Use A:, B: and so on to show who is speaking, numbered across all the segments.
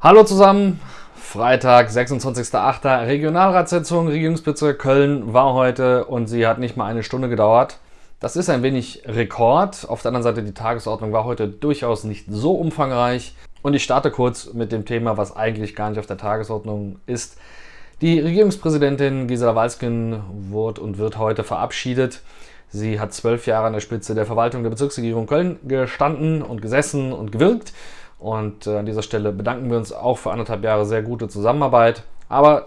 A: Hallo zusammen, Freitag, 26.08. Regionalratssitzung, Regierungsbezirk Köln war heute und sie hat nicht mal eine Stunde gedauert. Das ist ein wenig Rekord. Auf der anderen Seite, die Tagesordnung war heute durchaus nicht so umfangreich. Und ich starte kurz mit dem Thema, was eigentlich gar nicht auf der Tagesordnung ist. Die Regierungspräsidentin Gisela Walsken wurde und wird heute verabschiedet. Sie hat zwölf Jahre an der Spitze der Verwaltung der Bezirksregierung Köln gestanden und gesessen und gewirkt. Und äh, an dieser Stelle bedanken wir uns auch für anderthalb Jahre sehr gute Zusammenarbeit. Aber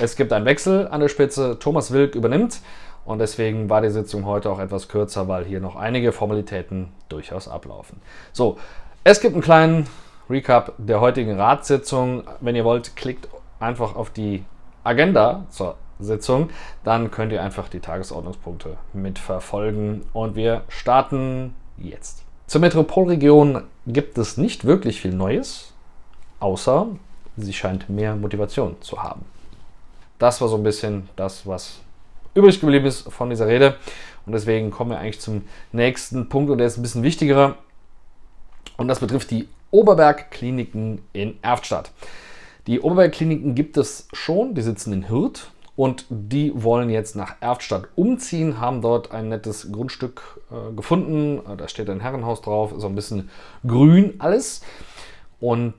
A: es gibt einen Wechsel an der Spitze. Thomas Wilk übernimmt. Und deswegen war die Sitzung heute auch etwas kürzer, weil hier noch einige Formalitäten durchaus ablaufen. So, es gibt einen kleinen Recap der heutigen Ratssitzung. Wenn ihr wollt, klickt einfach auf die Agenda zur Sitzung, dann könnt ihr einfach die Tagesordnungspunkte mitverfolgen und wir starten jetzt. Zur Metropolregion gibt es nicht wirklich viel Neues, außer sie scheint mehr Motivation zu haben. Das war so ein bisschen das, was übrig geblieben ist von dieser Rede. Und deswegen kommen wir eigentlich zum nächsten Punkt und der ist ein bisschen wichtiger. Und das betrifft die Oberberg-Kliniken in Erftstadt. Die Oberberg-Kliniken gibt es schon, die sitzen in Hürth und die wollen jetzt nach Erftstadt umziehen, haben dort ein nettes Grundstück äh, gefunden. Äh, da steht ein Herrenhaus drauf, so ein bisschen grün alles. Und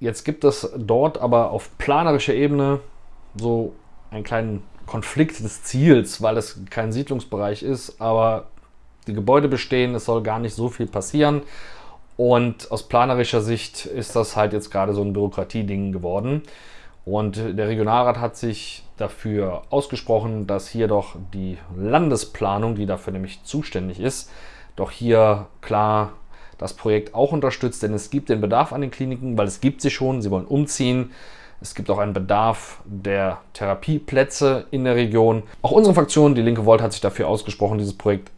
A: jetzt gibt es dort aber auf planerischer Ebene so einen kleinen Konflikt des Ziels, weil es kein Siedlungsbereich ist, aber die Gebäude bestehen, es soll gar nicht so viel passieren. Und aus planerischer Sicht ist das halt jetzt gerade so ein Bürokratieding geworden. Und der Regionalrat hat sich dafür ausgesprochen, dass hier doch die Landesplanung, die dafür nämlich zuständig ist, doch hier klar das Projekt auch unterstützt, denn es gibt den Bedarf an den Kliniken, weil es gibt sie schon, sie wollen umziehen. Es gibt auch einen Bedarf der Therapieplätze in der Region. Auch unsere Fraktion, die Linke Volt, hat sich dafür ausgesprochen, dieses Projekt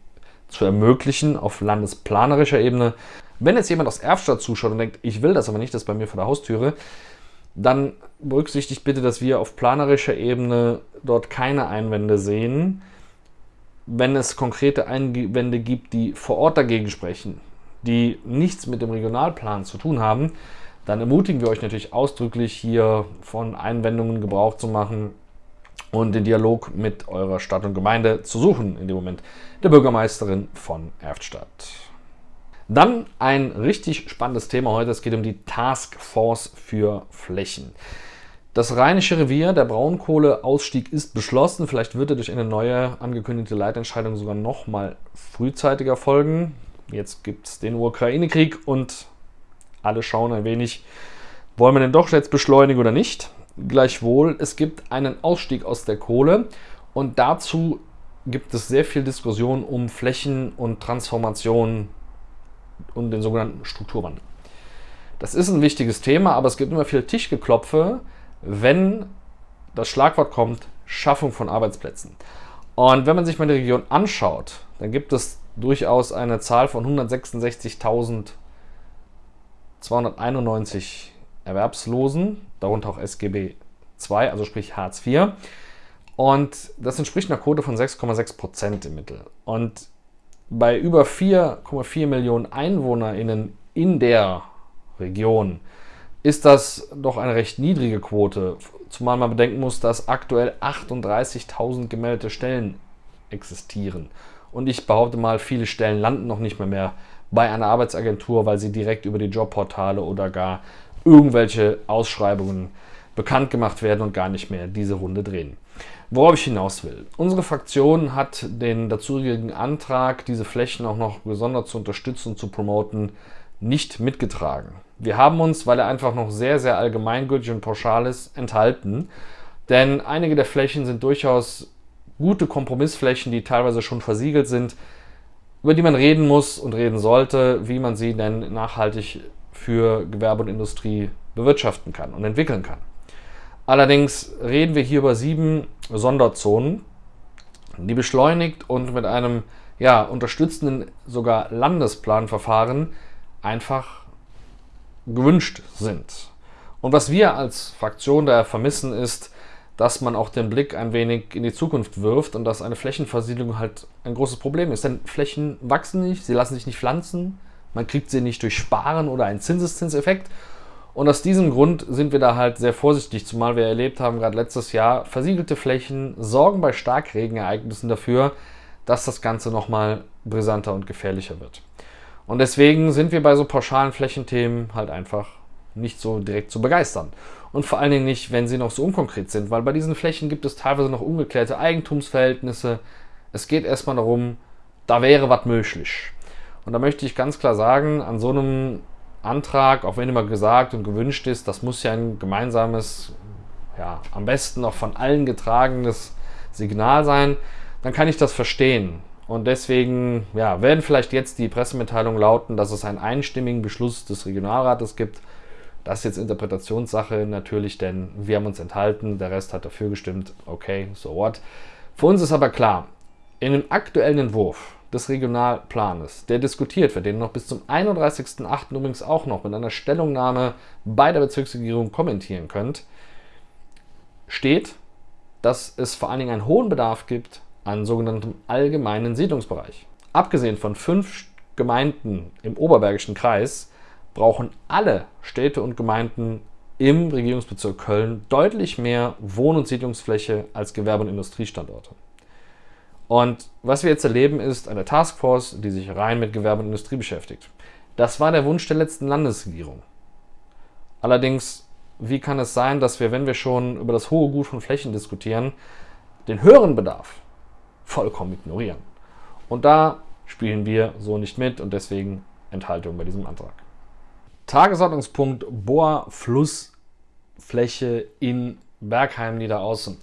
A: zu ermöglichen auf landesplanerischer Ebene. Wenn jetzt jemand aus Erfstadt zuschaut und denkt, ich will das aber nicht, das ist bei mir vor der Haustüre, dann berücksichtigt bitte, dass wir auf planerischer Ebene dort keine Einwände sehen. Wenn es konkrete Einwände gibt, die vor Ort dagegen sprechen, die nichts mit dem Regionalplan zu tun haben, dann ermutigen wir euch natürlich ausdrücklich hier von Einwendungen Gebrauch zu machen und den Dialog mit eurer Stadt und Gemeinde zu suchen, in dem Moment der Bürgermeisterin von Erftstadt. Dann ein richtig spannendes Thema heute. Es geht um die Taskforce für Flächen. Das Rheinische Revier, der Braunkohleausstieg ist beschlossen. Vielleicht wird er durch eine neue angekündigte Leitentscheidung sogar noch mal frühzeitiger folgen. Jetzt gibt es den Ukraine-Krieg und alle schauen ein wenig, wollen wir denn doch jetzt beschleunigen oder nicht? Gleichwohl, es gibt einen Ausstieg aus der Kohle und dazu gibt es sehr viel Diskussion um Flächen und Transformation und den sogenannten Strukturwandel. Das ist ein wichtiges Thema, aber es gibt immer viel Tischgeklopfe, wenn das Schlagwort kommt, Schaffung von Arbeitsplätzen. Und wenn man sich mal die Region anschaut, dann gibt es durchaus eine Zahl von 166.291 Erwerbslosen, darunter auch SGB II, also sprich Hartz IV. Und das entspricht einer Quote von 6,6 Prozent im Mittel. Und bei über 4,4 Millionen EinwohnerInnen in der Region ist das doch eine recht niedrige Quote, zumal man bedenken muss, dass aktuell 38.000 gemeldete Stellen existieren. Und ich behaupte mal, viele Stellen landen noch nicht mehr, mehr bei einer Arbeitsagentur, weil sie direkt über die Jobportale oder gar irgendwelche Ausschreibungen bekannt gemacht werden und gar nicht mehr diese Runde drehen. Worauf ich hinaus will. Unsere Fraktion hat den dazugehörigen Antrag, diese Flächen auch noch gesondert zu unterstützen und zu promoten, nicht mitgetragen. Wir haben uns, weil er einfach noch sehr, sehr allgemeingültig und pauschal ist, enthalten. Denn einige der Flächen sind durchaus gute Kompromissflächen, die teilweise schon versiegelt sind, über die man reden muss und reden sollte, wie man sie denn nachhaltig für Gewerbe und Industrie bewirtschaften kann und entwickeln kann. Allerdings reden wir hier über sieben Sonderzonen, die beschleunigt und mit einem ja, unterstützenden sogar Landesplanverfahren einfach gewünscht sind. Und was wir als Fraktion daher vermissen, ist, dass man auch den Blick ein wenig in die Zukunft wirft und dass eine Flächenversiedlung halt ein großes Problem ist. Denn Flächen wachsen nicht, sie lassen sich nicht pflanzen, man kriegt sie nicht durch Sparen oder einen Zinseszinseffekt Und aus diesem Grund sind wir da halt sehr vorsichtig, zumal wir erlebt haben, gerade letztes Jahr, versiegelte Flächen sorgen bei Starkregenereignissen dafür, dass das Ganze nochmal brisanter und gefährlicher wird. Und deswegen sind wir bei so pauschalen Flächenthemen halt einfach nicht so direkt zu begeistern. Und vor allen Dingen nicht, wenn sie noch so unkonkret sind, weil bei diesen Flächen gibt es teilweise noch ungeklärte Eigentumsverhältnisse. Es geht erstmal darum, da wäre was möglich. Und da möchte ich ganz klar sagen, an so einem Antrag, auch wenn immer gesagt und gewünscht ist, das muss ja ein gemeinsames, ja, am besten auch von allen getragenes Signal sein, dann kann ich das verstehen. Und deswegen ja, werden vielleicht jetzt die Pressemitteilungen lauten, dass es einen einstimmigen Beschluss des Regionalrates gibt. Das ist jetzt Interpretationssache natürlich, denn wir haben uns enthalten, der Rest hat dafür gestimmt. Okay, so what. Für uns ist aber klar, in dem aktuellen Entwurf des Regionalplanes, der diskutiert wird, den noch bis zum 31.08. übrigens auch noch mit einer Stellungnahme bei der Bezirksregierung kommentieren könnt, steht, dass es vor allen Dingen einen hohen Bedarf gibt an sogenanntem allgemeinen Siedlungsbereich. Abgesehen von fünf Gemeinden im Oberbergischen Kreis brauchen alle Städte und Gemeinden im Regierungsbezirk Köln deutlich mehr Wohn- und Siedlungsfläche als Gewerbe- und Industriestandorte. Und was wir jetzt erleben, ist eine Taskforce, die sich rein mit Gewerbe und Industrie beschäftigt. Das war der Wunsch der letzten Landesregierung. Allerdings, wie kann es sein, dass wir, wenn wir schon über das hohe Gut von Flächen diskutieren, den höheren Bedarf vollkommen ignorieren? Und da spielen wir so nicht mit und deswegen Enthaltung bei diesem Antrag. Tagesordnungspunkt Bohrflussfläche in Bergheim Niederaußen.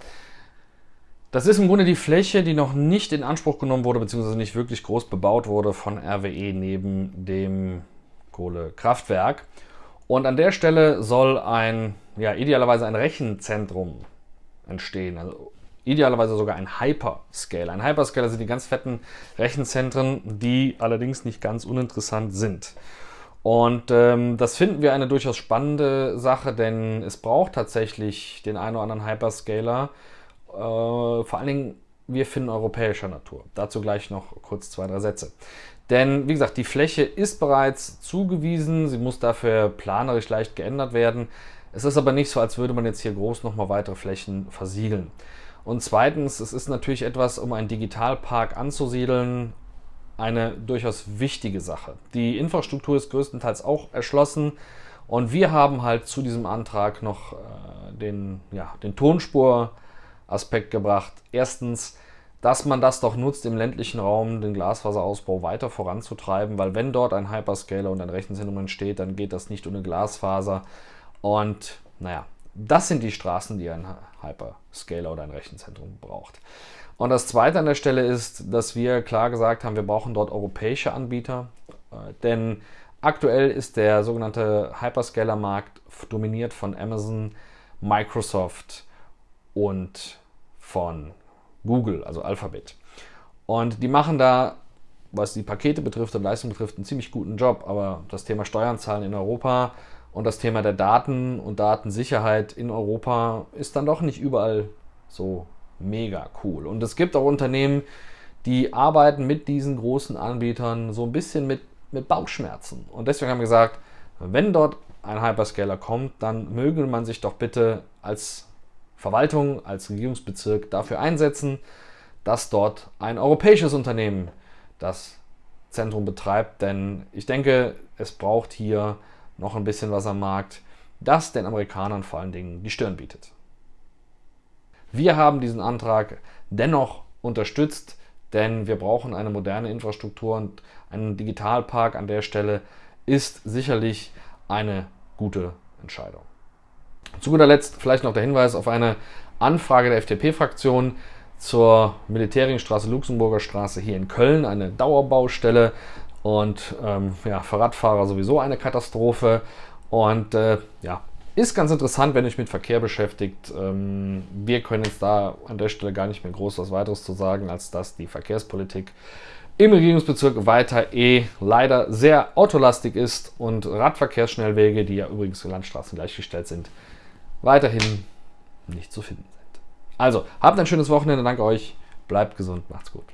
A: Das ist im Grunde die Fläche, die noch nicht in Anspruch genommen wurde, beziehungsweise nicht wirklich groß bebaut wurde von RWE neben dem Kohlekraftwerk. Und an der Stelle soll ein, ja, idealerweise ein Rechenzentrum entstehen. Also idealerweise sogar ein Hyperscale. Ein Hyperscaler sind die ganz fetten Rechenzentren, die allerdings nicht ganz uninteressant sind. Und ähm, das finden wir eine durchaus spannende Sache, denn es braucht tatsächlich den einen oder anderen Hyperscaler, vor allen Dingen, wir finden europäischer Natur. Dazu gleich noch kurz zwei, drei Sätze. Denn, wie gesagt, die Fläche ist bereits zugewiesen, sie muss dafür planerisch leicht geändert werden. Es ist aber nicht so, als würde man jetzt hier groß nochmal weitere Flächen versiegeln. Und zweitens, es ist natürlich etwas, um einen Digitalpark anzusiedeln, eine durchaus wichtige Sache. Die Infrastruktur ist größtenteils auch erschlossen und wir haben halt zu diesem Antrag noch äh, den, ja, den Tonspur- Aspekt gebracht. Erstens, dass man das doch nutzt, im ländlichen Raum den Glasfaserausbau weiter voranzutreiben, weil wenn dort ein Hyperscaler und ein Rechenzentrum entsteht, dann geht das nicht ohne Glasfaser. Und naja, das sind die Straßen, die ein Hyperscaler oder ein Rechenzentrum braucht. Und das Zweite an der Stelle ist, dass wir klar gesagt haben, wir brauchen dort europäische Anbieter, äh, denn aktuell ist der sogenannte Hyperscaler-Markt dominiert von Amazon, Microsoft, und von Google, also Alphabet. Und die machen da, was die Pakete betrifft und Leistung betrifft, einen ziemlich guten Job. Aber das Thema Steuern zahlen in Europa und das Thema der Daten und Datensicherheit in Europa ist dann doch nicht überall so mega cool. Und es gibt auch Unternehmen, die arbeiten mit diesen großen Anbietern so ein bisschen mit, mit Bauchschmerzen. Und deswegen haben wir gesagt, wenn dort ein Hyperscaler kommt, dann möge man sich doch bitte als Verwaltung, als Regierungsbezirk dafür einsetzen, dass dort ein europäisches Unternehmen das Zentrum betreibt. Denn ich denke, es braucht hier noch ein bisschen was am Markt, das den Amerikanern vor allen Dingen die Stirn bietet. Wir haben diesen Antrag dennoch unterstützt, denn wir brauchen eine moderne Infrastruktur und ein Digitalpark an der Stelle ist sicherlich eine gute Entscheidung. Zu guter Letzt vielleicht noch der Hinweis auf eine Anfrage der FDP-Fraktion zur Militärringstraße Luxemburger Straße hier in Köln, eine Dauerbaustelle und ähm, ja, für Radfahrer sowieso eine Katastrophe. Und äh, ja, ist ganz interessant, wenn euch mit Verkehr beschäftigt. Ähm, wir können jetzt da an der Stelle gar nicht mehr groß was weiteres zu sagen, als dass die Verkehrspolitik im Regierungsbezirk weiter eh leider sehr autolastig ist und Radverkehrsschnellwege, die ja übrigens für Landstraßen gleichgestellt sind, weiterhin nicht zu finden sind. Also, habt ein schönes Wochenende, danke euch, bleibt gesund, macht's gut.